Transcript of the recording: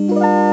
Música